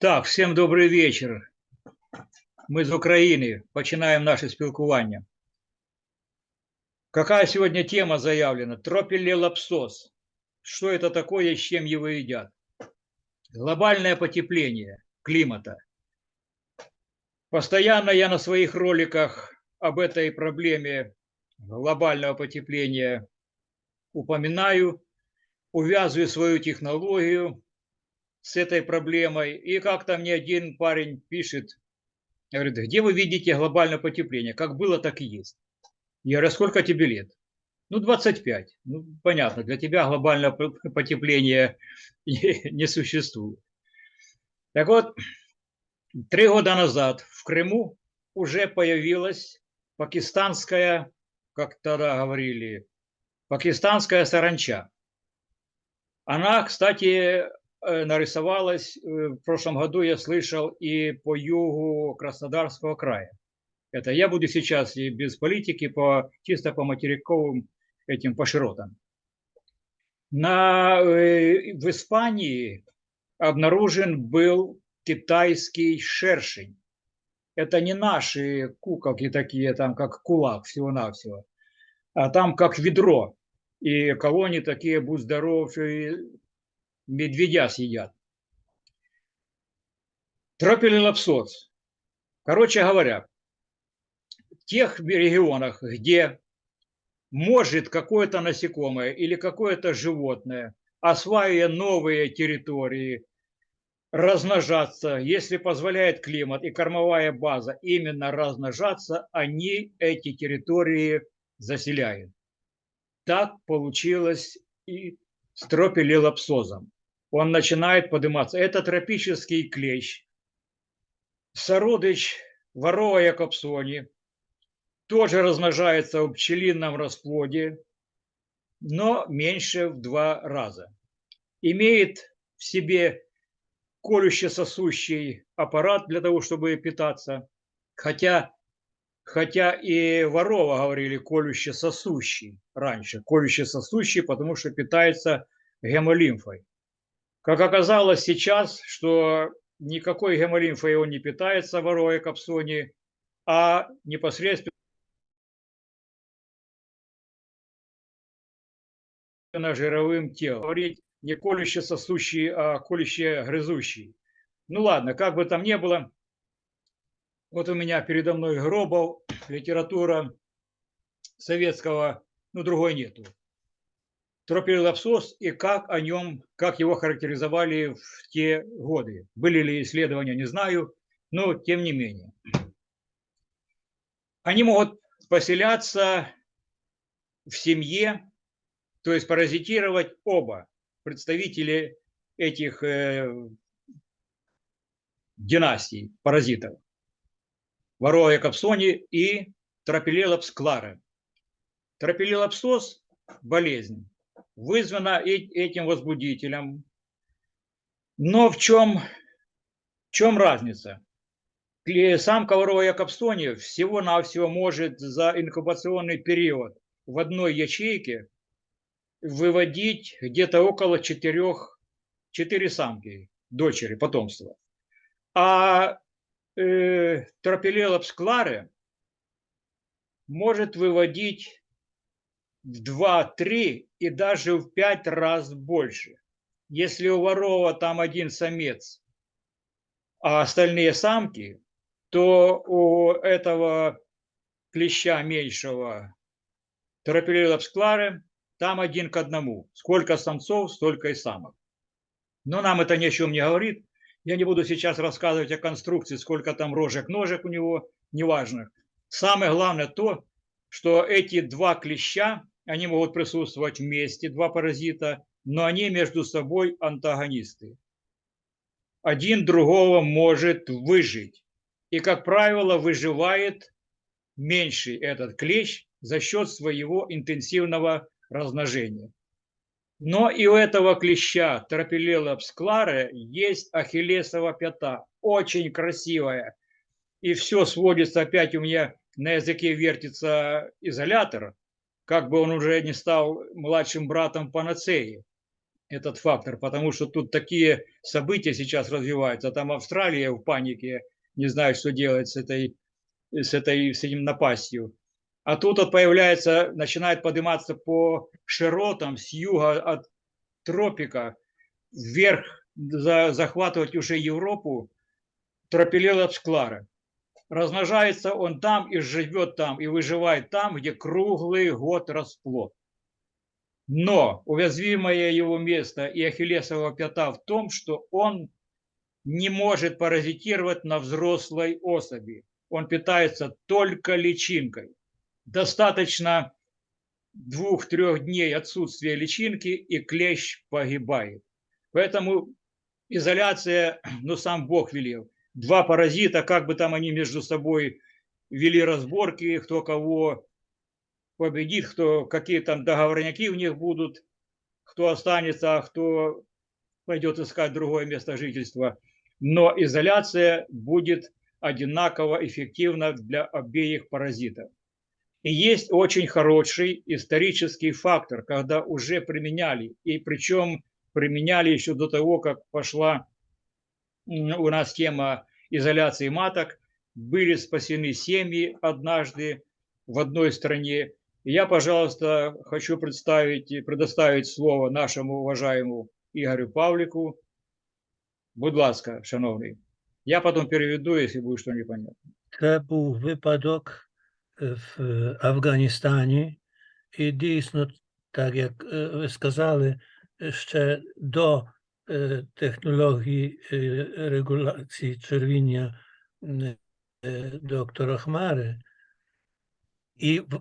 Так, всім добрий вечір. Ми з України починаємо наше спілкування. Какая сегодня тема заявлена? Тропилелапсос. Что это такое и с чем его едят? Глобальное потепление климата. Постоянно я на своих роликах об этой проблеме глобального потепления упоминаю, увязываю свою технологию с этой проблемой. И как-то мне один парень пишет, говорит, где вы видите глобальное потепление? Как было, так и есть. Я говорю, «А сколько тебе лет? Ну, 25. Ну, понятно, для тебя глобальное потепление не, не существует. Так вот, три года назад в Крыму уже появилась пакистанская, как тогда говорили, пакистанская саранча. Она, кстати, Э, нарисовалась, э, в прошлом году я слышал и по югу Краснодарского края. Это я буду сейчас и без политики, по, чисто по материковым этим, по широтам. На, э, в Испании обнаружен был китайский шершень. Это не наши куколки такие, там как кулак всего-навсего, а там как ведро. И колонии такие, будь здоров, медведя съедят. Тропилелапсоц. Короче говоря, в тех регионах, где может какое-то насекомое или какое-то животное, осваивая новые территории, размножаться, если позволяет климат и кормовая база именно размножаться, они эти территории заселяют. Так получилось и с тропилелапсозом он начинает подниматься. Это тропический клещ. Сородыч ворова капсони тоже размножается в пчелином расплоде, но меньше в два раза. Имеет в себе колюще-сосущий аппарат для того, чтобы питаться, хотя, хотя и ворова говорили колюще-сосущий раньше, колюще-сосущий, потому что питается гемолимфой. Как оказалось сейчас, что никакой гемолимфой он не питается, воруя капсони, а непосредственно жировым телом. Говорить не колюще сосущий, а колюще грызущий. Ну ладно, как бы там ни было, вот у меня передо мной Гробов, литература советского, ну другой нету тропилелапсос и как о нем, как его характеризовали в те годы. Были ли исследования, не знаю, но тем не менее. Они могут поселяться в семье, то есть паразитировать оба представители этих э, династий паразитов. Вороя капсони и тропилелапс клара. Тропилелапсоз – болезнь вызвана этим возбудителем. Но в чем, в чем разница? Сам ковровая капстония всего-навсего может за инкубационный период в одной ячейке выводить где-то около четырех, четыре самки, дочери, потомства. А э, тропилелапс клары может выводить в 2-3 и даже в 5 раз больше. Если у ворова там один самец, а остальные самки, то у этого клеща меньшего Тропилилапсклары там один к одному. Сколько самцов, столько и самок. Но нам это ни о чем не говорит. Я не буду сейчас рассказывать о конструкции, сколько там рожек-ножек у него, неважно. Самое главное то, что эти два клеща они могут присутствовать вместе, два паразита, но они между собой антагонисты. Один другого может выжить. И, как правило, выживает меньший этот клещ за счет своего интенсивного размножения. Но и у этого клеща Тропилела псклара есть ахиллесова пята. очень красивая. И все сводится опять у меня на языке вертится изолятор, как бы он уже не стал младшим братом панацеи, этот фактор, потому что тут такие события сейчас развиваются. Там Австралия в панике, не знает, что делать с этой, с этой, с этим напастью. А тут вот появляется, начинает подниматься по широтам с юга от тропика вверх, за, захватывать уже Европу, тропилелопс клара. Размножается он там и живет там, и выживает там, где круглый год расплод. Но уязвимое его место и ахиллесова пята в том, что он не может паразитировать на взрослой особи. Он питается только личинкой. Достаточно двух-трех дней отсутствия личинки, и клещ погибает. Поэтому изоляция, ну, сам Бог велел. Два паразита, как бы там они между собой вели разборки, кто кого победит, кто, какие там договорняки у них будут, кто останется, а кто пойдет искать другое место жительства. Но изоляция будет одинаково эффективна для обеих паразитов. И есть очень хороший исторический фактор, когда уже применяли, и причем применяли еще до того, как пошла у нас тема изоляции маток, были спасены семьи однажды в одной стране, я, пожалуйста, хочу представить и предоставить слово нашему уважаемому Ігорю Павліку. Будь ласка, шановний. Я потім переведу, якщо буде щось непонятно. Це був випадок е, в Афганістані, і дійсно, так як е, ви сказали, ще до е, технології е, регуляції червіння м, е, доктора Хмари. І, в-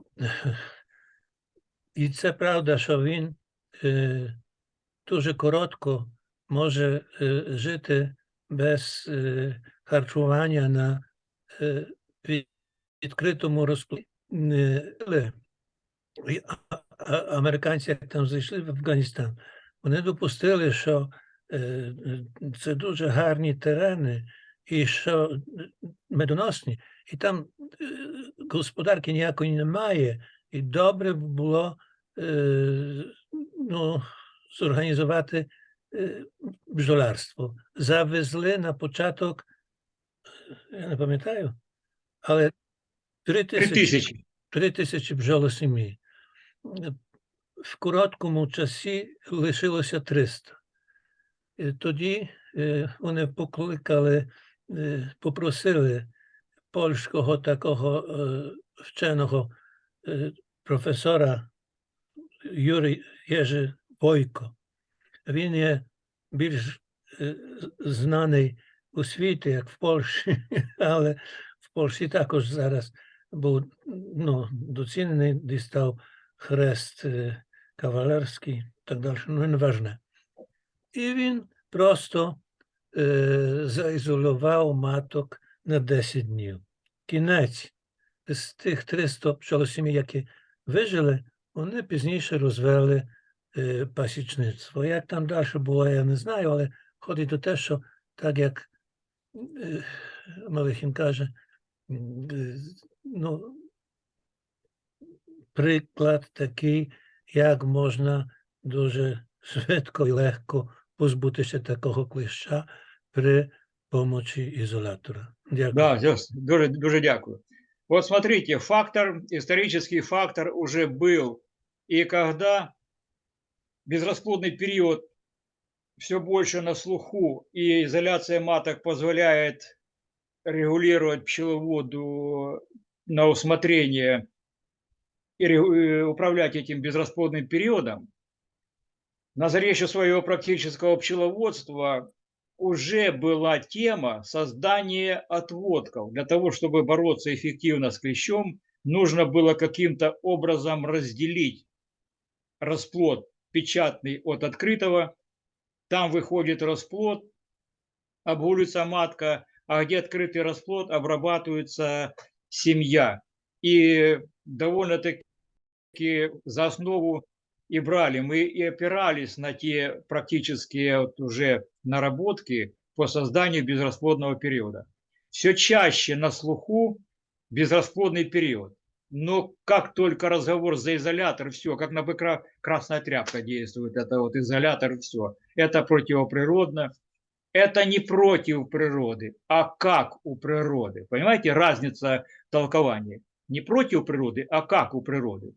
і це правда, що він е, дуже коротко може е, жити без е, харчування на е, від- відкритому розпливі. Американці, як там зайшли в Афганістан, вони допустили, що е, це дуже гарні терени, і що е, медоносні, і там е, господарки ніякої немає, і добре було ну, зорганізувати бджолярство. Завезли на початок, я не пам'ятаю, але три тисячі, три тисячі бджолосімей. Е, В короткому часі лишилося 300. І тоді е, вони покликали, е, попросили польського такого е, вченого е, професора Юрій Єжи Бойко. Він є більш е, знаний у світі, як в Польщі, але в Польщі також зараз був ну, доцінений, дістав хрест е, кавалерський, так далі, ну неважне. І він просто е, заізолював маток на 10 днів. Кінець з тих 300 пчолосімей, які вижили, вони пізніше розвели е, пасічництво. Як там далі було, я не знаю, але ходить до те, що так як е, Малихін каже, м, е, ну, приклад такий, як можна дуже швидко і легко позбутися такого кліща при помочі ізолятора. Дякую. Да, Зёс, дуже, дуже дякую. Вот смотрите, фактор, исторический фактор уже был. И когда безрасплодный период все больше на слуху, и изоляция маток позволяет регулировать пчеловоду на усмотрение и э, управлять этим безрасплодным периодом, на заре еще своего практического пчеловодства уже была тема создания отводков. Для того, чтобы бороться эффективно с клещом, нужно было каким-то образом разделить расплод печатный от открытого. Там выходит расплод, обгулится матка, а где открытый расплод, обрабатывается семья. И довольно-таки за основу и брали. Мы и опирались на те практические вот уже наработки по созданию безрасплодного периода. Все чаще на слуху безрасплодный период. Но как только разговор за изолятор, все, как на быкра красная тряпка действует, это вот изолятор, все. Это противоприродно. Это не против природы, а как у природы. Понимаете, разница толкования. Не против природы, а как у природы.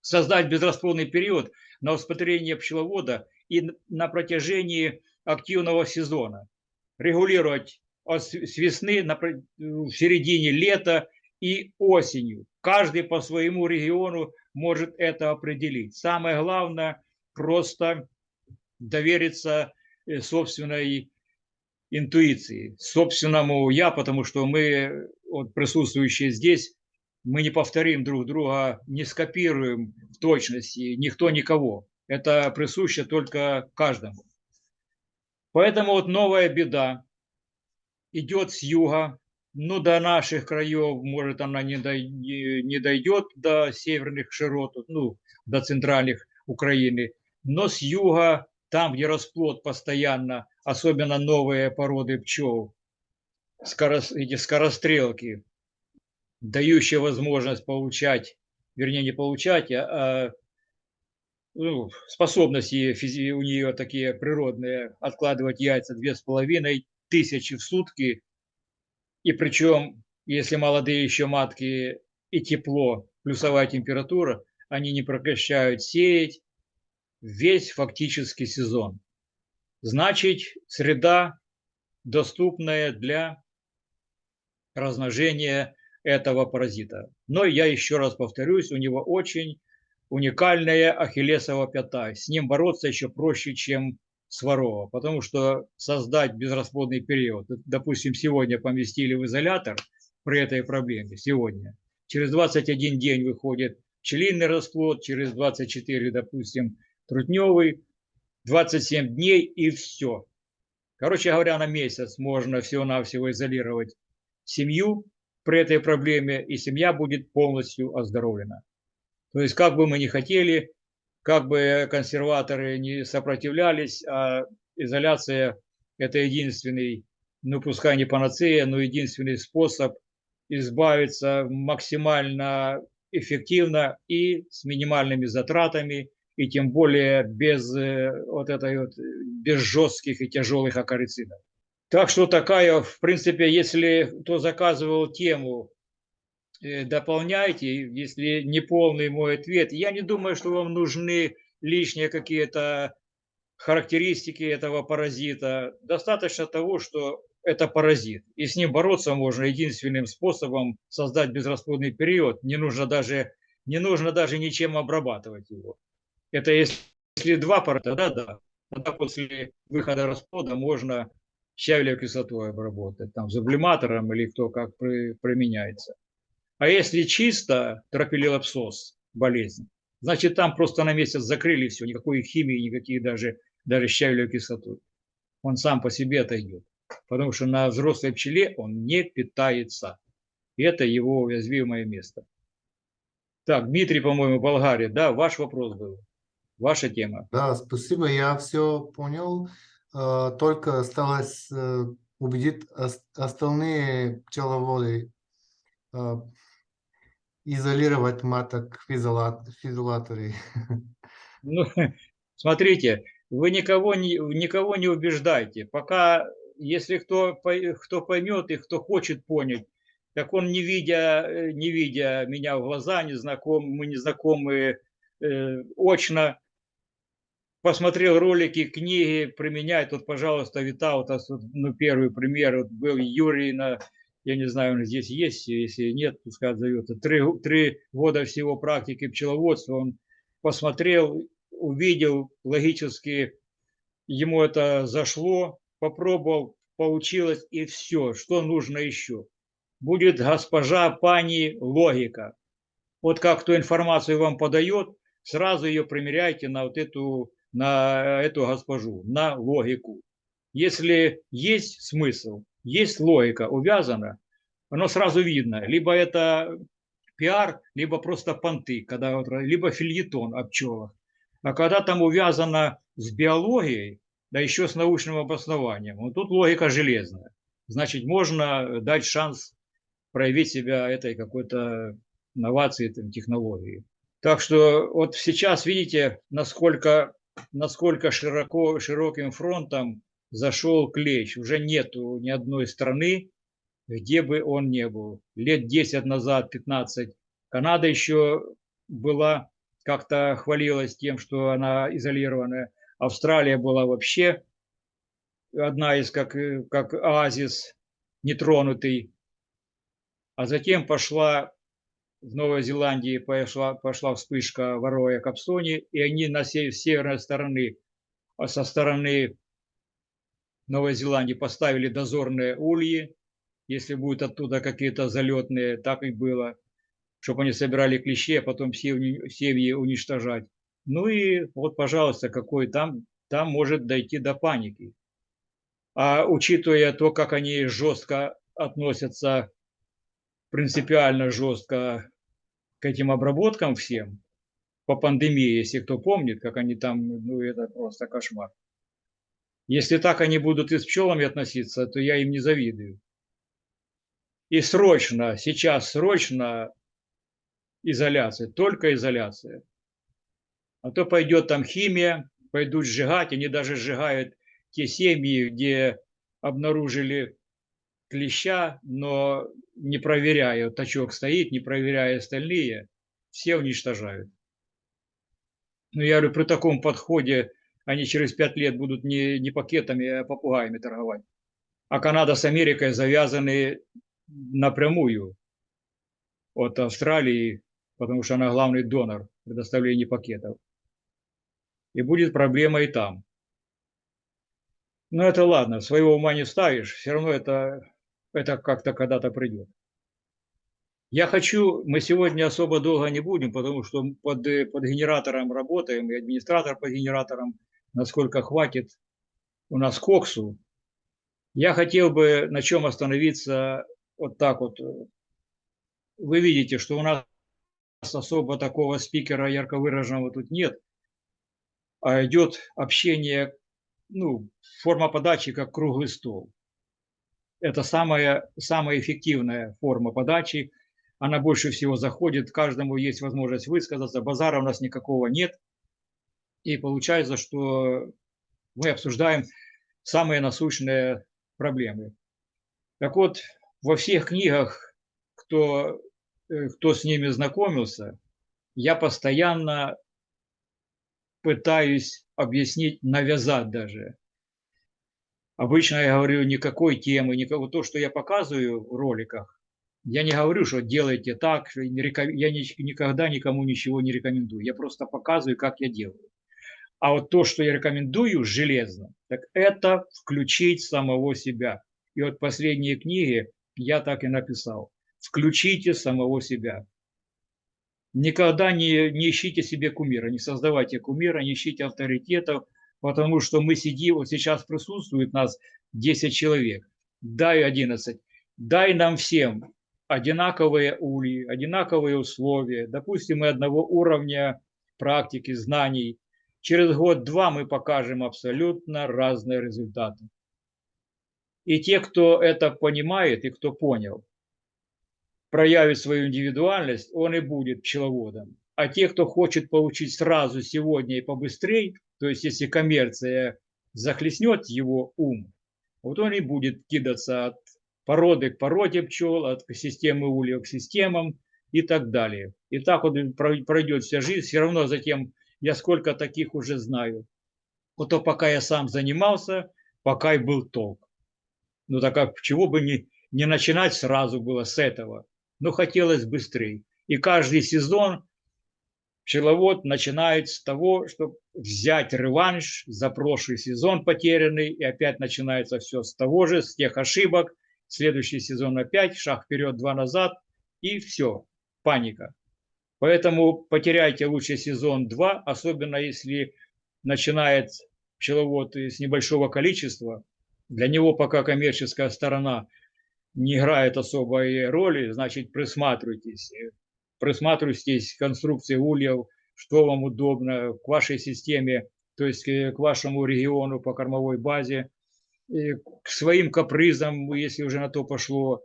Создать безрасплодный период на усмотрение пчеловода и на протяжении активного сезона. Регулировать с весны в середине лета и осенью. Каждый по своему региону может это определить. Самое главное просто довериться э, собственной интуиции, собственному я, потому что мы, вот присутствующие здесь, мы не повторим друг друга, не скопируем в точности никто никого. Это присуще только каждому. Поэтому вот новая беда идет с юга, ну, до наших краев, может, она не, дой, не дойдет до северных широт, ну, до центральных Украины, но с юга, там, где расплод постоянно, особенно новые породы пчел, скорос, эти скорострелки, дающие возможность получать, вернее, не получать, а, а ну, способности физи, у нее такие природные, откладывать яйца две с половиной тысячи в сутки – и причем, если молодые еще матки и тепло, плюсовая температура, они не прекращают сеять весь фактический сезон. Значит, среда доступная для размножения этого паразита. Но я еще раз повторюсь, у него очень уникальная ахиллесова пята. С ним бороться еще проще, чем Сварова, потому что создать безрасплодный период, допустим, сегодня поместили в изолятор при этой проблеме, сегодня, через 21 день выходит пчелиный расплод, через 24, допустим, трутневый, 27 дней и все. Короче говоря, на месяц можно всего-навсего изолировать семью при этой проблеме, и семья будет полностью оздоровлена. То есть, как бы мы ни хотели, как бы консерваторы не сопротивлялись, а изоляция – это единственный, ну пускай не панацея, но единственный способ избавиться максимально эффективно и с минимальными затратами, и тем более без э, вот этой вот, без жестких и тяжелых акарицидов. Так что такая, в принципе, если кто заказывал тему Э, дополняйте, если не полный мой ответ. Я не думаю, что вам нужны лишние какие-то характеристики этого паразита. Достаточно того, что это паразит. И с ним бороться можно единственным способом создать безрасплодный период. Не нужно даже, не нужно даже ничем обрабатывать его. Это если два паразита, да, да. Тогда после выхода расплода можно щавелевой кислотой обработать, там, сублиматором или кто как применяется. А если чисто тропилелапсоз болезнь, значит там просто на месяц закрыли все, никакой химии, никакие даже, даже щавелевой кислотой. Он сам по себе отойдет. Потому что на взрослой пчеле он не питается. И это его уязвимое место. Так, Дмитрий, по-моему, Болгария. Да, ваш вопрос был. Ваша тема. Да, спасибо, я все понял. А, только осталось э, убедить остальные пчеловоды а, изолировать маток в, изоляторе? Ну, смотрите, вы никого не, никого не убеждайте. Пока, если кто, кто поймет и кто хочет понять, так он, не видя, э, не видя меня в глаза, не знаком, мы не знакомы э, очно, посмотрел ролики, книги, применяет. Вот, пожалуйста, Витаутас, ну, первый пример, вот был Юрий на я не знаю, он здесь есть, если нет, пускай отзовется, три, три года всего практики пчеловодства, он посмотрел, увидел, логически ему это зашло, попробовал, получилось и все, что нужно еще. Будет госпожа, пани, логика. Вот как кто информацию вам подает, сразу ее примеряйте на вот эту, на эту госпожу, на логику. Если есть смысл, есть логика увязана, оно сразу видно. Либо это пиар, либо просто понты, когда, либо фильетон о пчелах. А когда там увязано с биологией, да еще с научным обоснованием. Вот тут логика железная. Значит, можно дать шанс проявить себя этой какой-то новации, там, технологии. Так что вот сейчас видите, насколько, насколько широко, широким фронтом зашел клещ. Уже нету ни одной страны, где бы он не был. Лет 10 назад, 15, Канада еще была, как-то хвалилась тем, что она изолированная. Австралия была вообще одна из, как, как оазис, нетронутый. А затем пошла в Новой Зеландии пошла, пошла вспышка вороя капсони, и они на север, с северной стороны, а со стороны Новой Зеландии поставили дозорные ульи, если будут оттуда какие-то залетные, так и было, чтобы они собирали клещи, а потом семьи, семьи уничтожать. Ну и вот, пожалуйста, какой там, там может дойти до паники. А учитывая то, как они жестко относятся, принципиально жестко к этим обработкам всем, по пандемии, если кто помнит, как они там, ну это просто кошмар. Если так они будут и с пчелами относиться, то я им не завидую. И срочно, сейчас срочно изоляция, только изоляция. А то пойдет там химия, пойдут сжигать, они даже сжигают те семьи, где обнаружили клеща, но не проверяя, тачок стоит, не проверяя остальные, все уничтожают. Ну, я говорю, при таком подходе они через пять лет будут не, не пакетами, а попугаями торговать. А Канада с Америкой завязаны напрямую от Австралии, потому что она главный донор предоставления пакетов. И будет проблема и там. Но это ладно, своего ума не ставишь, все равно это, это как-то когда-то придет. Я хочу, мы сегодня особо долго не будем, потому что под, под генератором работаем, и администратор под генератором, насколько хватит у нас коксу. Я хотел бы на чем остановиться вот так вот. Вы видите, что у нас особо такого спикера ярко выраженного тут нет, а идет общение, ну, форма подачи как круглый стол. Это самая, самая эффективная форма подачи – она больше всего заходит, каждому есть возможность высказаться, базара у нас никакого нет. И получается, что мы обсуждаем самые насущные проблемы. Так вот, во всех книгах, кто, э, кто с ними знакомился, я постоянно пытаюсь объяснить, навязать даже. Обычно я говорю никакой темы, никакого то, что я показываю в роликах, я не говорю, что делайте так, я никогда никому ничего не рекомендую. Я просто показываю, как я делаю. А вот то, что я рекомендую железно, так это включить самого себя. И вот последние книги я так и написал. Включите самого себя. Никогда не, не ищите себе кумира, не создавайте кумира, не ищите авторитетов, потому что мы сидим, вот сейчас присутствует нас 10 человек, дай 11, дай нам всем одинаковые ульи, одинаковые условия, допустим, мы одного уровня практики, знаний, через год-два мы покажем абсолютно разные результаты. И те, кто это понимает и кто понял, проявит свою индивидуальность, он и будет пчеловодом. А те, кто хочет получить сразу, сегодня и побыстрее, то есть если коммерция захлестнет его ум, вот он и будет кидаться от породы к породе пчел, от системы ульев к системам и так далее. И так вот пройдет вся жизнь, все равно затем я сколько таких уже знаю. Вот то пока я сам занимался, пока и был толк. Ну так как чего бы не, не начинать сразу было с этого, но хотелось быстрее. И каждый сезон пчеловод начинает с того, чтобы взять реванш за прошлый сезон потерянный, и опять начинается все с того же, с тех ошибок, следующий сезон опять, шаг вперед, два назад, и все, паника. Поэтому потеряйте лучше сезон два, особенно если начинает пчеловод с небольшого количества. Для него пока коммерческая сторона не играет особой роли, значит присматривайтесь. Присматривайтесь к конструкции ульев, что вам удобно, к вашей системе то есть э, к вашему региону по кормовой базе, к своим капризам, если уже на то пошло.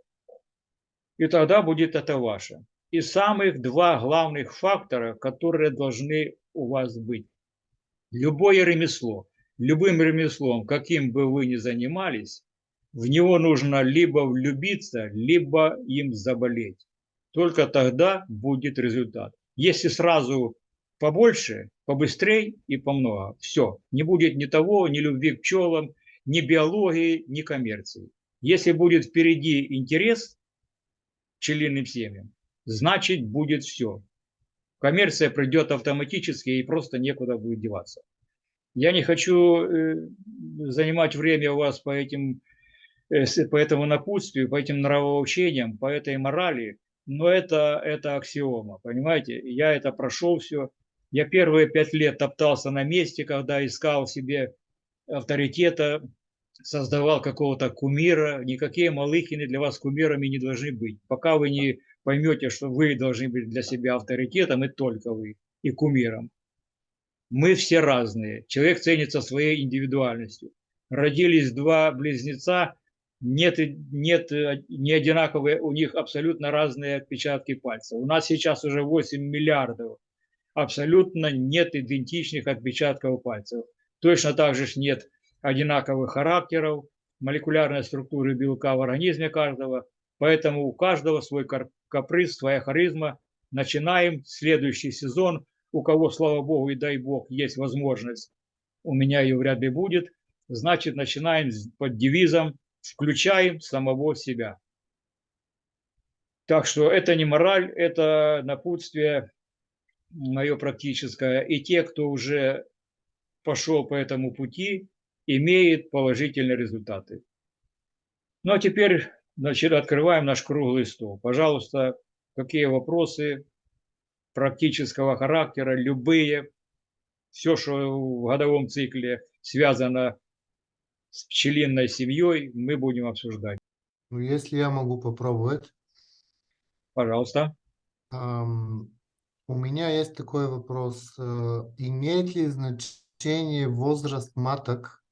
И тогда будет это ваше. И самых два главных фактора, которые должны у вас быть. Любое ремесло, любым ремеслом, каким бы вы ни занимались, в него нужно либо влюбиться, либо им заболеть. Только тогда будет результат. Если сразу побольше, побыстрее и помного, все, не будет ни того, ни любви к пчелам, ни биологии, ни коммерции. Если будет впереди интерес пчелиным семьям, значит будет все. Коммерция придет автоматически и просто некуда будет деваться. Я не хочу э, занимать время у вас по этим Э, по этому напутствию, по этим нравоучениям, по этой морали, но это, это аксиома, понимаете? Я это прошел все. Я первые пять лет топтался на месте, когда искал себе авторитета, создавал какого-то кумира. Никакие Малыхины для вас кумирами не должны быть. Пока вы не поймете, что вы должны быть для себя авторитетом, и только вы, и кумиром. Мы все разные. Человек ценится своей индивидуальностью. Родились два близнеца, нет, нет не одинаковые, у них абсолютно разные отпечатки пальцев. У нас сейчас уже 8 миллиардов, абсолютно нет идентичных отпечатков пальцев. Точно так же нет одинаковых характеров, молекулярной структуры белка в организме каждого, поэтому у каждого свой каприз, своя харизма. Начинаем следующий сезон, у кого, слава богу и дай бог, есть возможность, у меня ее вряд ли будет, значит начинаем под девизом включаем самого себя. Так что это не мораль, это напутствие мое практическое. И те, кто уже пошел по этому пути, имеет положительные результаты. Ну а теперь значит, открываем наш круглый стол. Пожалуйста, какие вопросы практического характера, любые, все, что в годовом цикле связано с пчелиной семьей мы будем обсуждать. Ну, если я могу попробовать. Пожалуйста. Um, у меня есть такой вопрос. Э, имеет ли значение возраст маток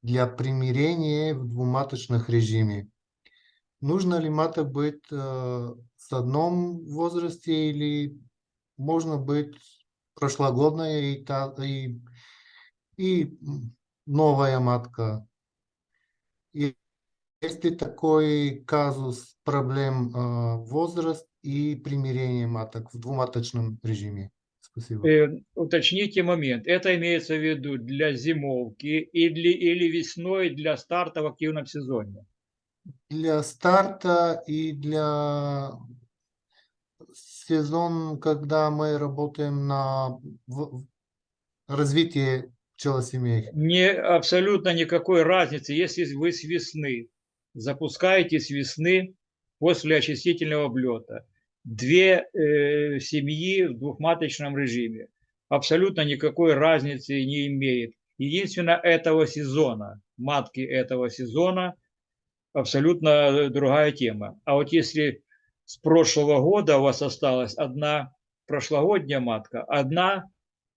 для примирения в двуматочных режиме? Нужно ли маток быть uh, с одном возрасте или можно быть прошлогодная и, та, и, и новая матка? Есть ли такой казус проблем э, возраст и примирение маток в двуматочном режиме? Спасибо. Э, уточните момент. Это имеется в виду для зимовки или, или весной для старта в активном сезоне? Для старта и для сезон, когда мы работаем на развитие пчелосемей? Не, абсолютно никакой разницы, если вы с весны запускаете с весны после очистительного облета две э, семьи в двухматочном режиме. Абсолютно никакой разницы не имеет. Единственное, этого сезона, матки этого сезона, абсолютно другая тема. А вот если с прошлого года у вас осталась одна прошлогодняя матка, одна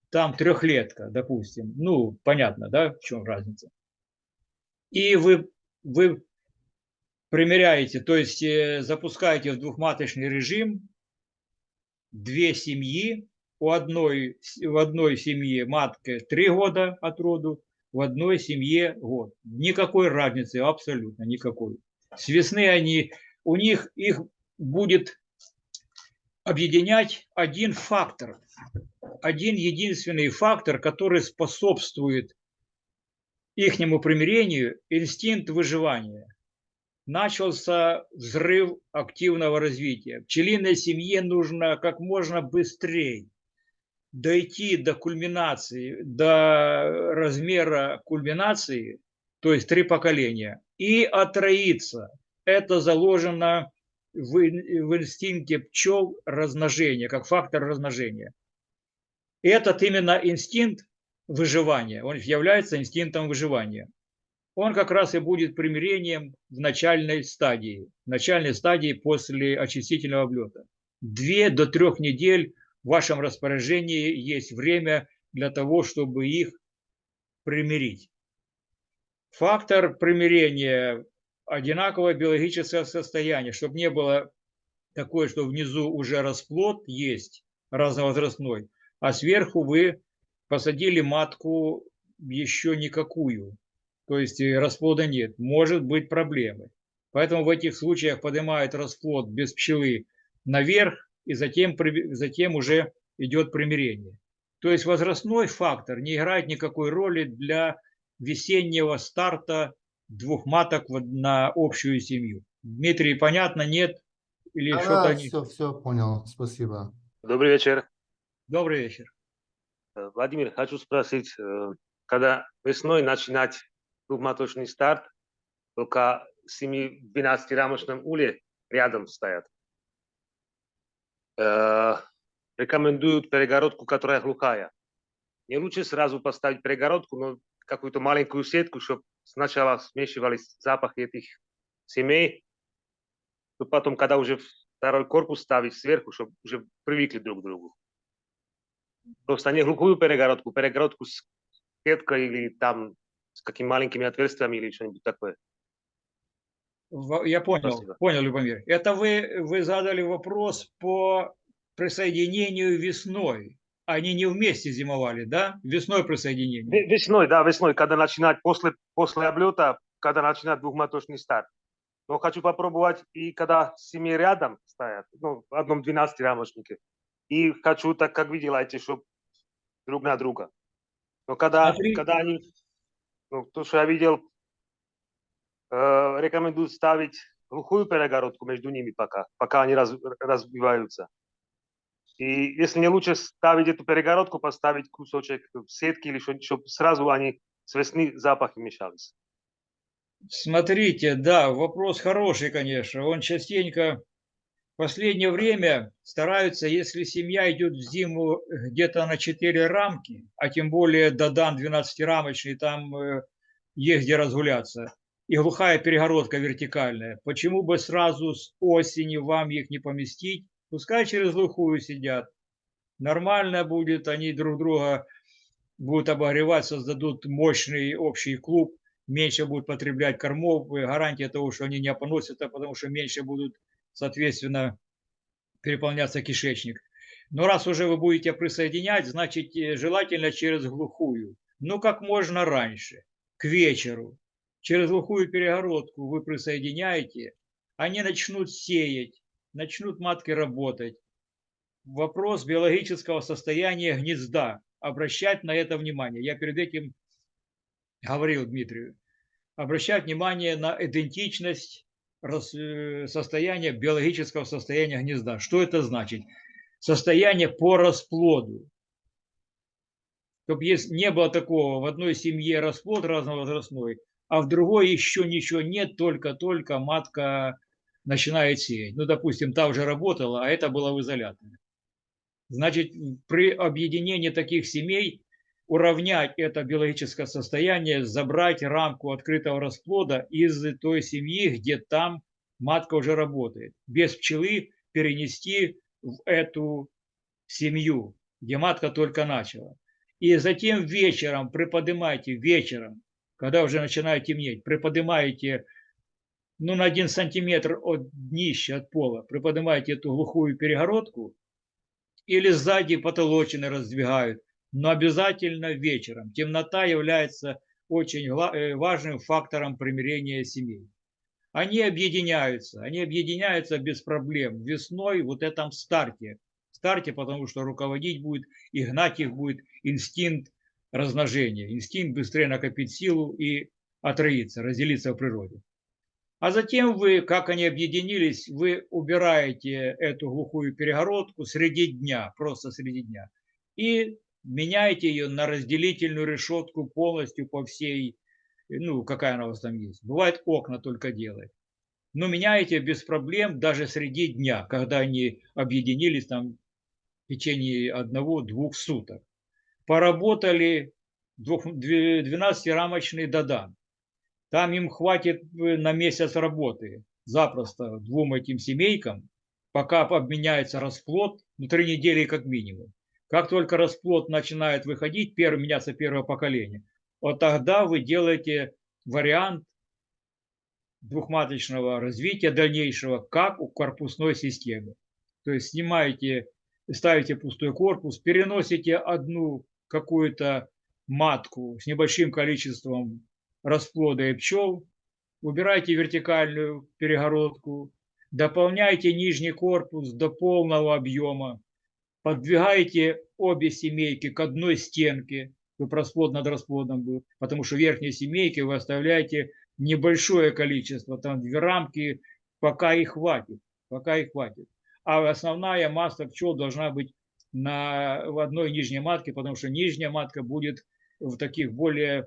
там трехлетка, допустим, ну, понятно, да, в чем разница. И вы, вы примеряете, то есть э, запускаете в двухматочный режим две семьи, у одной, в одной семье матка три года от роду, в одной семье год. Никакой разницы, абсолютно никакой. С весны они, у них их будет объединять один фактор, один единственный фактор, который способствует ихнему примирению – инстинкт выживания. Начался взрыв активного развития. Пчелиной семье нужно как можно быстрее дойти до кульминации, до размера кульминации, то есть три поколения, и отроиться. Это заложено в, в инстинкте пчел размножения, как фактор размножения. Этот именно инстинкт выживания, он является инстинктом выживания. Он как раз и будет примирением в начальной стадии, в начальной стадии после очистительного облета. Две до трех недель в вашем распоряжении есть время для того, чтобы их примирить. Фактор примирения – одинаковое биологическое состояние, чтобы не было такое, что внизу уже расплод есть разновозрастной, а сверху вы посадили матку еще никакую, то есть э, расплода нет, может быть проблемы. Поэтому в этих случаях поднимают расплод без пчелы наверх, и затем, затем уже идет примирение. То есть возрастной фактор не играет никакой роли для весеннего старта двух маток на общую семью. Дмитрий, понятно, нет? Или что-то Да, они... все, все понял, спасибо. Добрый вечер. Добрый вечер. Э, Владимир, хочу спросить, э, когда весной начинать двухматочный старт, только 7-12 рамочном уле рядом стоят. Э, Рекомендуют перегородку, которая глухая. Не лучше сразу поставить перегородку, но какую-то маленькую сетку, чтобы сначала смешивались запахи этих семей, то потом, когда уже второй корпус ставить сверху, чтобы уже привыкли друг к другу. Просто не глухую перегородку, перегородку с сеткой или там с какими маленькими отверстиями или что-нибудь такое. Я понял, Спасибо. понял, Любомир. Это вы, вы задали вопрос по присоединению весной. Они не вместе зимовали, да? Весной присоединение. Ве- Весной, да, весной, когда начинать, после, после облета, когда начинать двухмоточный старт. Но хочу попробовать и когда семьи рядом стоят, ну, в одном 12 рамочнике. И хочу, так как вы делаете, чтобы друг на друга. Но когда, Смотри. когда они, ну, то, что я видел, э, рекомендуют ставить глухую перегородку между ними пока, пока они раз, развиваются. И если не лучше ставить эту перегородку, поставить кусочек сетки или что-нибудь, чтобы сразу они с весны запахи мешались. Смотрите, да, вопрос хороший, конечно. Он частенько в последнее время стараются, если семья идет в зиму где-то на 4 рамки, а тем более Додан 12-рамочный, там э, есть где разгуляться, и глухая перегородка вертикальная, почему бы сразу с осени вам их не поместить? Пускай через глухую сидят. Нормально будет, они друг друга будут обогревать, создадут мощный общий клуб, меньше будут потреблять кормов, гарантия того, что они не опоносятся, потому что меньше будут, соответственно, переполняться кишечник. Но раз уже вы будете присоединять, значит, э, желательно через глухую. Ну, как можно раньше, к вечеру. Через глухую перегородку вы присоединяете, они начнут сеять, начнут матки работать. Вопрос биологического состояния гнезда. Обращать на это внимание. Я перед этим говорил Дмитрию, обращать внимание на идентичность э, состояния, биологического состояния гнезда. Что это значит? Состояние по расплоду. Чтобы не было такого, в одной семье расплод разновозрастной, а в другой еще ничего нет, только-только матка начинает сеять. Ну, допустим, та уже работала, а это было в изоляторе. Значит, при объединении таких семей уравнять это биологическое состояние, забрать рамку открытого расплода из той семьи, где там матка уже работает. Без пчелы перенести в эту семью, где матка только начала. И затем вечером приподнимайте, вечером, когда уже начинает темнеть, приподнимаете ну, на один сантиметр от днища, от пола, приподнимаете эту глухую перегородку или сзади потолочины раздвигают, но обязательно вечером. Темнота является очень э, важным фактором примирения семей. Они объединяются, они объединяются без проблем весной вот этом старте. Старте, потому что руководить будет и гнать их будет инстинкт размножения, инстинкт быстрее накопить силу и отроиться, разделиться в природе. А затем вы, как они объединились, вы убираете эту глухую перегородку среди дня, просто среди дня, и меняете ее на разделительную решетку полностью по всей, ну, какая она у вас там есть. Бывает, окна только делает. Но меняете без проблем даже среди дня, когда они объединились там в течение одного-двух суток. Поработали 12-рамочный додан. Там им хватит э, на месяц работы запросто двум этим семейкам, пока обменяется расплод, ну, три недели как минимум. Как только расплод начинает выходить, первый, меняться первое поколение, вот тогда вы делаете вариант двухматочного развития дальнейшего, как у корпусной системы. То есть снимаете, ставите пустой корпус, переносите одну какую-то матку с небольшим количеством расплода и пчел, убираете вертикальную перегородку, дополняйте нижний корпус до полного объема, подвигаете обе семейки к одной стенке, расплод над расплодом был, потому что верхние семейки вы оставляете небольшое количество, там две рамки, пока их хватит, пока их хватит. А основная масса пчел должна быть на, в одной нижней матке, потому что нижняя матка будет в таких более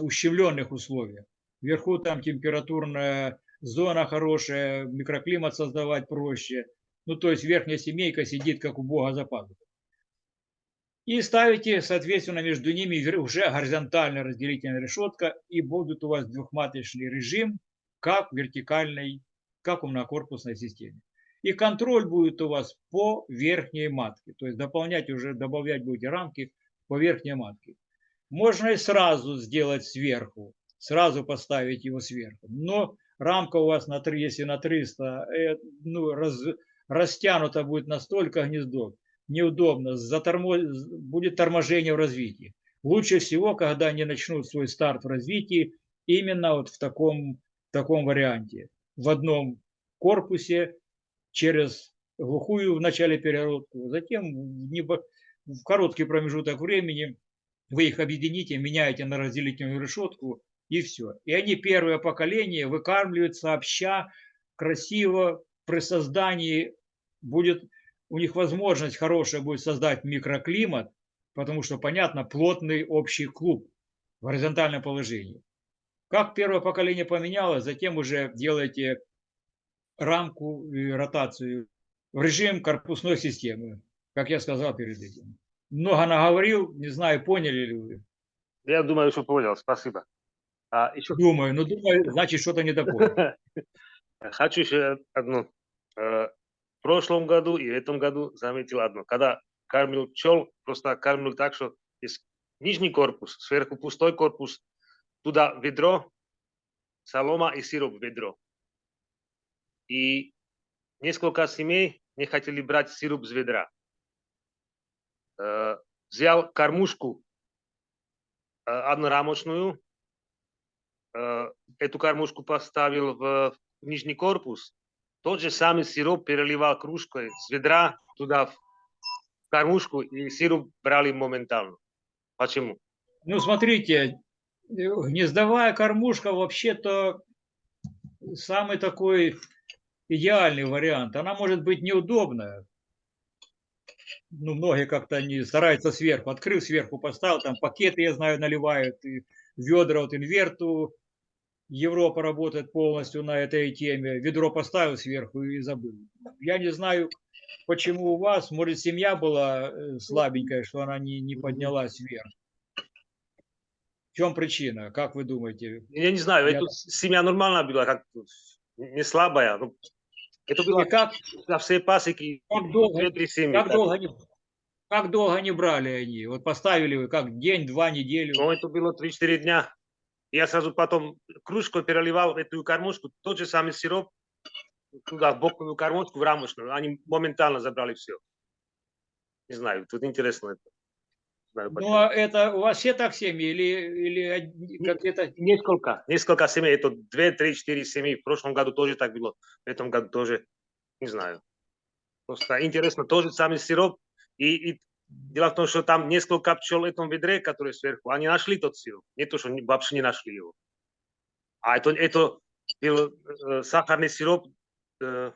ущемленных условиях. Вверху там температурная зона хорошая, микроклимат создавать проще. Ну, то есть верхняя семейка сидит как у бога за пазухой. И ставите, соответственно, между ними уже горизонтальная разделительная решетка, и будет у вас двухматочный режим, как вертикальной, как у многокорпусной системе. И контроль будет у вас по верхней матке. То есть дополнять уже, добавлять будете рамки по верхней матке. Можно и сразу сделать сверху, сразу поставить его сверху. Но рамка у вас, на 3, если на 300, э, ну, раз, растянуто будет настолько гнездо, неудобно, затормо... будет торможение в развитии. Лучше всего, когда они начнут свой старт в развитии, именно вот в таком, в таком варианте. В одном корпусе через глухую в начале перегородку, затем в, небо... в короткий промежуток времени вы их объедините, меняете на разделительную решетку и все. И они первое поколение выкармливают сообща, красиво, при создании будет у них возможность хорошая будет создать микроклимат, потому что, понятно, плотный общий клуб в горизонтальном положении. Как первое поколение поменялось, затем уже делаете рамку и ротацию в режим корпусной системы, как я сказал перед этим. Много наговорил, не знаю, поняли ли вы. Я думаю, что понял, спасибо. А еще Думаю, но думаю, значит, что-то не допонял. хочу еще одну. Прошлом году и в этом году заметил одно. Когда кормил пчел, просто кормил так, что есть нижний корпус, сверху пустой корпус, туда ведро, солома и сироп в ведро. И несколько семей не хотели брать сироп с ведра. Э, Взял кормушку э, однорамочную, э, эту кормушку поставил в нижний корпус, тот же самый сироп переливал кружкой с ведра туда в кормушку, и сироп брали моментально. Почему? Ну, смотрите, гнездовая кормушка вообще-то самый такой идеальный вариант. Она может быть неудобная. Ну, многие как-то не стараются сверху. Открыл сверху, поставил, там пакеты, я знаю, наливают, и ведра от инверту. Европа работает полностью на этой теме. Ведро поставил сверху и забыл. Я не знаю, почему у вас, может, семья была э, слабенькая, что она не, не поднялась вверх. В чем причина, как вы думаете? Я не знаю, Я- это семья нормальная была, как не слабая. ну, это было И как, на все пасеки, как долго, семьи. как так. долго они, как долго они брали они? Вот поставили вы, как день, два, неделю? Ну, это было 3-4 дня. Я сразу потом кружку переливал эту кормушку, тот же самый сироп, туда, в боковую кормушку, в рамочную. Они моментально забрали все. Не знаю, тут интересно это. Знаю, Ну, а это у вас все так семьи или, или одни- как-то... Несколько, несколько семей, это 2, 3, 4 семьи. В прошлом году тоже так было, в этом году тоже, не знаю. Просто интересно, тоже самый сироп. И, и дело в том, что там несколько пчел в этом ведре, которые сверху, они нашли тот сироп. Не то, что не- вообще не нашли его. А это, это был э, сахарный сироп э,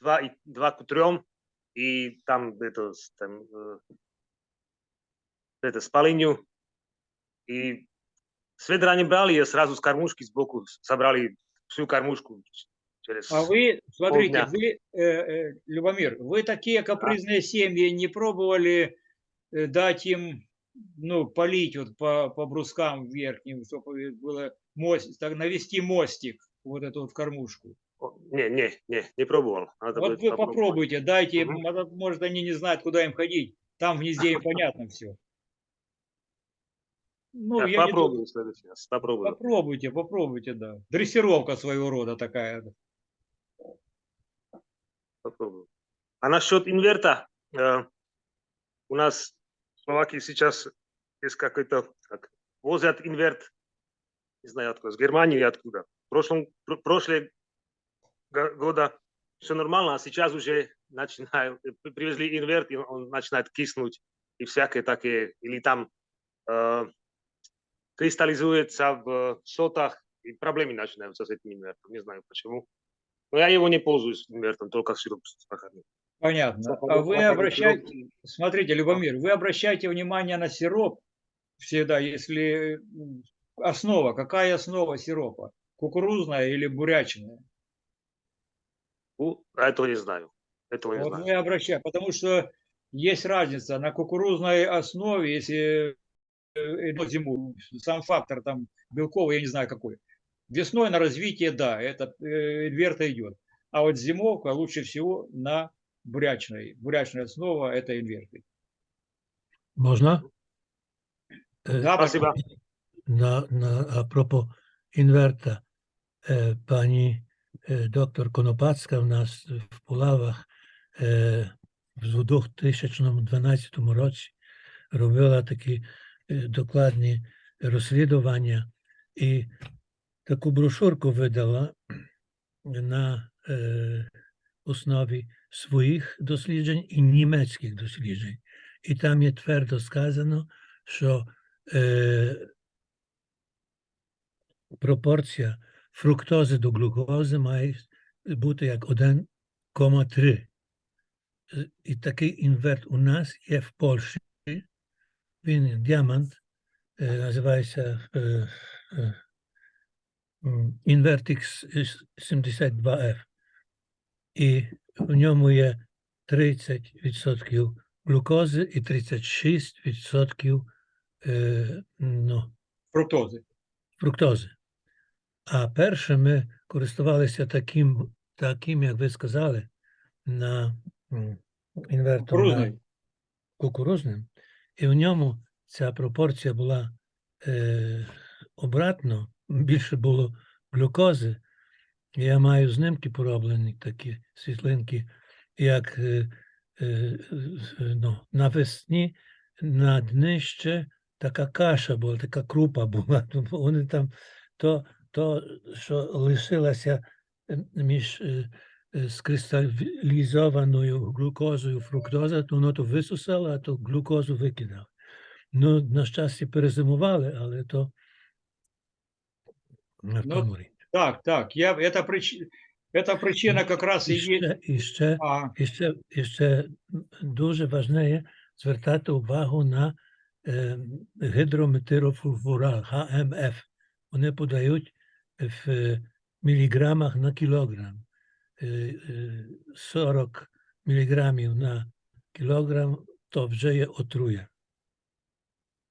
2, и- 2 к 3, и там это, с- там, э, это с полынью. И с ведра не брали, а сразу с кормушки сбоку собрали всю кормушку через... А вы, смотрите, полдня. вы, э, э, Любомир, вы такие капризные семьи не пробовали э, дать им, ну, полить вот по, по брускам верхним, чтобы было мост, так навести мостик, вот эту вот кормушку. Не, не, не, не пробовал. Надо Вот вы попробовать. попробуйте, дайте Мгм. может, они не знают, куда им ходить. Там в гнезде им понятно все. Ну, Так, я думаю- попробуем в следующий раз. Попробуем. Попробуйте, попробуйте, да. Дрессировка своего рода такая. Попробуем. А насчет инверта, э, у нас в Словакии сейчас есть какой-то, как, возят инверт, не знаю откуда, с Германии или откуда. В прошлом, пр- прошлые го- года все нормально, а сейчас уже начинают, э, при- привезли инверт, и он начинает киснуть, и всякие такие, или там э, кристаллизуется в сотах, и проблемы начинаются с этим инвертом, не знаю почему. Но я его не пользуюсь инвертом, только сироп сахарный. Понятно. А вы обращаете, смотрите, Любомир, вы обращаете внимание на сироп всегда, если основа, какая основа сиропа? Кукурузная или бурячная? Ну, а этого не знаю. Этого не Вот знаю. мы обращаем, потому что есть разница на кукурузной основе, если э, идет зиму, сам фактор там белковый, я не знаю какой. Весной на развитие, да, это э, инверта идет. А вот зимовка лучше всего на бурячной. Бурячная основа – это инверты. Можна? Е, Да, Спасибо. на, на апропо інверта, е, пані е, доктор Конопацька в нас в Пулавах е, в 2012 році робила такі е, докладні розслідування і таку брошурку видала на е, основі своїх досліджень і німецьких досліджень. І там є твердо сказано, що е, пропорція фруктози до глюкози має бути як 1,3. Е, І такий інверт у нас є в Польщі. Він діамант, е, називається е, е, Invertix 72F. І в ньому є 30% глюкози і 36% е, ну, фруктозы. фруктози. А перше ми користувалися таким, таким, як ви сказали, на м, інвертом кукурузним, і в ньому ця пропорція була е, обратно, більше було глюкози. Я маю знимки пороблені, такі світлинки, як е, е, е, ну, навесні на днище така каша була, така крупа була. Вони там то, то що лишилося між скристалізованою глюкозою фруктоза, то воно то висусало, а то глюкозу викидав. Ну, на щастя, перезимували, але то Ну, тому річ. Так, так, я, это, прич... это причина как раз и І есть. ще, і ще А, І ще, і ще дуже важливе звертати увагу на е, гідрометирофурфурал, ГМФ. Вони подають в е, міліграмах на кілограм. Е, е, 40 міліграмів на кілограм то вже є отруя.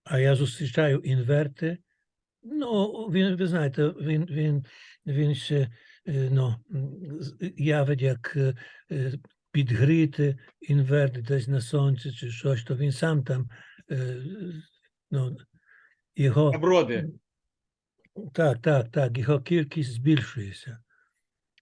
А я зустрічаю інверти. Ну, він, ви знаєте, він, він, він ще е, ну, з- явить як е, е, підгріти інверт десь на сонці чи щось, то він сам там е, ну, його оброды. так, так, так, його кількість збільшується.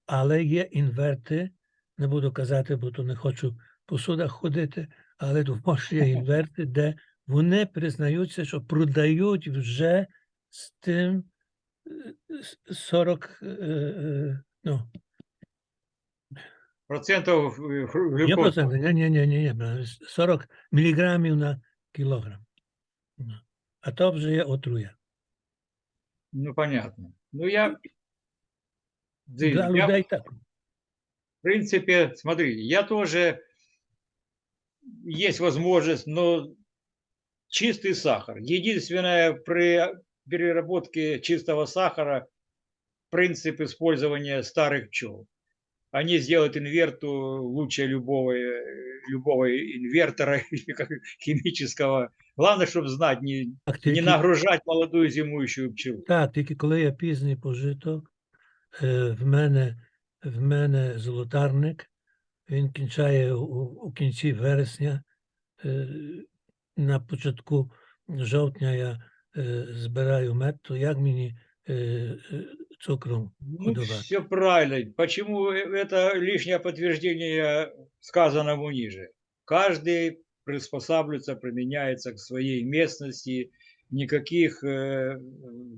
Але є інверти, не буду казати, бо то не хочу по судах ходити, але є інверти, де вони признаються, що продають вже з тим е, с- 40, е, е, ну, Процентов э, хру- не глюкозы. проценти, ні, ні, ні, ні, ні, 40 міліграмів на кілограм. Ну, А то вже є отруя. Ну, понятно. Ну, я... Да, Для я, людей так. в принципе, смотри, я тоже... Есть возможность, но чистый сахар. Единственное, при переработке чистого сахара принцип использования старых пчел. Они сделают инверту лучше любого, э, любого инвертора или как химического. Главное, чтобы знать, не, Так, не тільки- нагружать молодую зимующую пчелу. Так, тільки коли я пізній пожиток, е, в мене, в мене золотарник, він кінчає у, у кінці вересня. е, На початку жовтня я е, збираю мед, то як мені е, е, цукром Ну, годувати? все правильно. Почему э, это лишнее подтверждение сказанному ниже? Каждый приспосабливается, применяется к своей местности. Никаких э,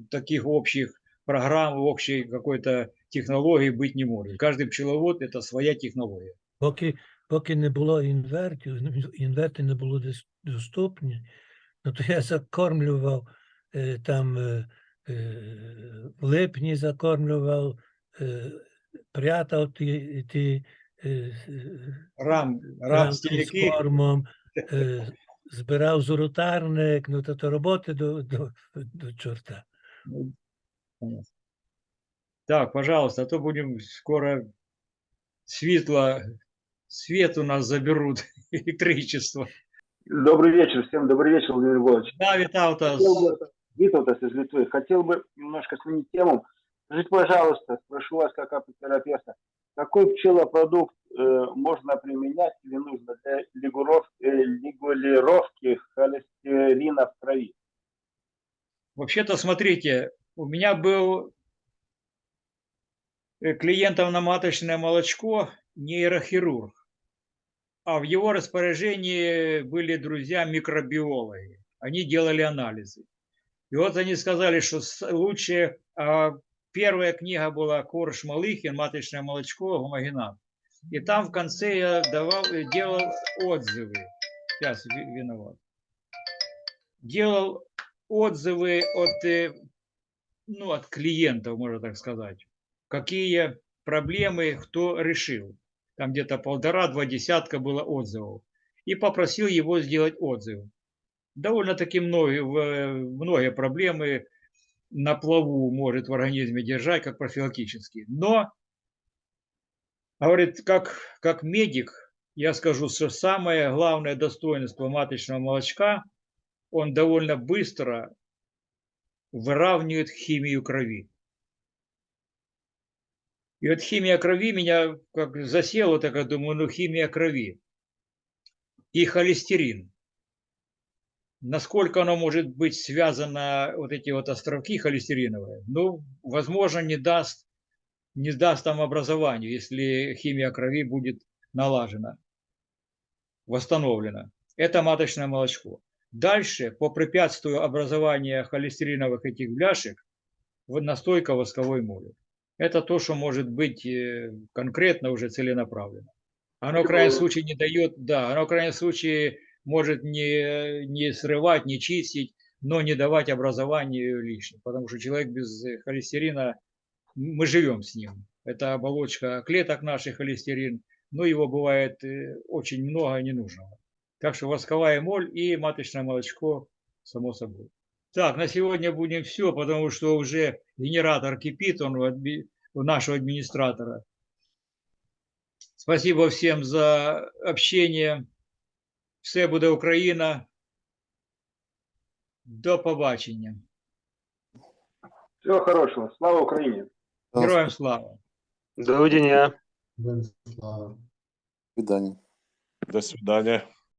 таких общих программ, общей какой-то технологии быть не может. Каждый пчеловод – это своя технология. Поки, поки не було інвертів, ну, інверти не були дос- доступні, ну то я закормлював е, там е, е, в липні закормлював, е, прятав ті, ті е, е, Рам, рамки з рамстельки, кормом, е, збирав зуротарник, ну то, то роботи до, до, до чорта. Ну, понятно. Так, пожалуйста, а то будем скоро светло, свет у нас заберут, электричество. Добрый вечер, всем добрый вечер, Владимир Егорович. Да, Виталтас, Хотел бы, Виталтас из Литвы, хотел бы немножко сменить тему. Скажите, пожалуйста, спрошу вас как апотерапевта, какой пчелопродукт э, можно применять или нужно для лигуров- э, холестерина в крови? вообще-то, смотрите, у меня был э, клиентом на маточное молочко нейрохирург, а в его распоряжении были друзья-микробиологи. Они делали анализы. И вот они сказали, что лучше... а, Первая книга была Корж Малыхин «Маточное молочко. Гомогенат». И там в конце я давал, э, делал отзывы. Сейчас ви- виноват. Делал отзывы от, э, ну, от клиентов, можно так сказать. Какие проблемы кто решил. Там где-то полтора-два десятка было отзывов. И попросил его сделать отзыв. Довольно-таки многие, многие проблемы на плаву может в организме держать, как профилактические. Но, говорит, как, как медик, я скажу, что самое главное достоинство маточного молочка, он довольно быстро выравнивает химию крови. И вот химия крови меня как засела, так я думаю, ну химия крови. И холестерин. Насколько оно может быть связано, вот эти вот островки холестериновые, ну, возможно, не даст, не даст там образованию, если химия крови будет налажена, восстановлена. Это маточное молочко. Дальше, по препятствию образования холестериновых этих бляшек, настойка восковой моли. Это то, что может быть э, конкретно уже целенаправленно. Оно в крайнем случае не дает, да, оно в крайнем случае может не, не срывать, не чистить, но не давать образованию лишнего. Потому что человек без холестерина, мы живем с ним. Это оболочка клеток наших холестерин, но его бывает э, очень много ненужного. Так что восковая моль и маточное молочко, само собой. Так, на сегодня будем все, потому что уже генератор кипит, он у нашего администратора. Спасибо всем за общение. Все буде Україна. До побачення. Всего хорошего, слава Украине! Героям слава! До видения. Венслава. Свидания. До свидания.